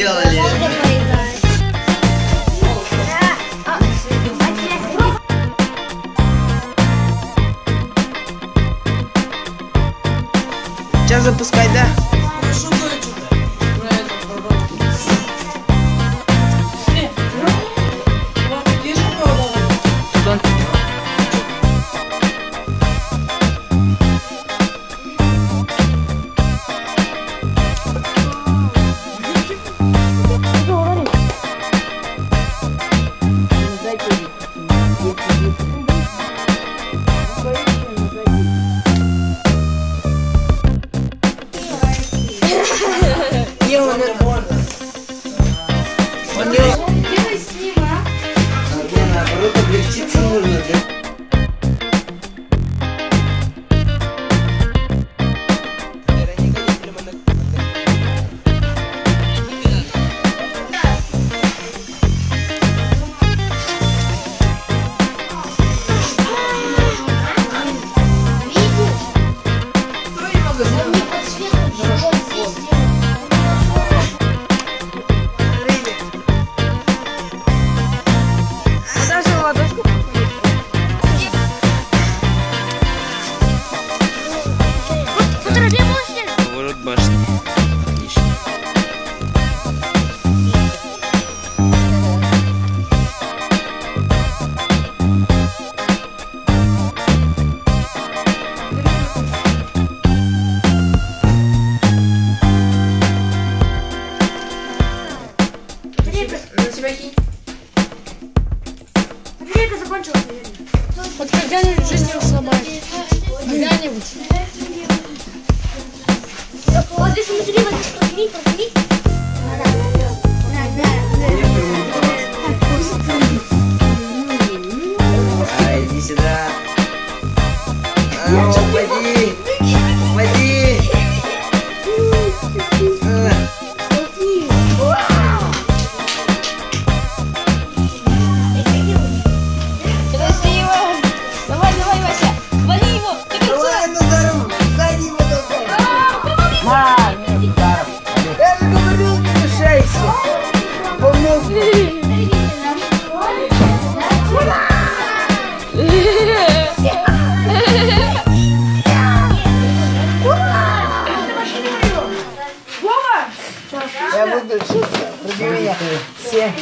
сделали. Сейчас запускай, да? тебя кинь. А где это закончилось, наверное? Вот когда-нибудь жизнь его сломает. Когда-нибудь. Вот здесь смотри, вот здесь подними, подними. Иди сюда. Я буду учиться. Вроде меня. Все.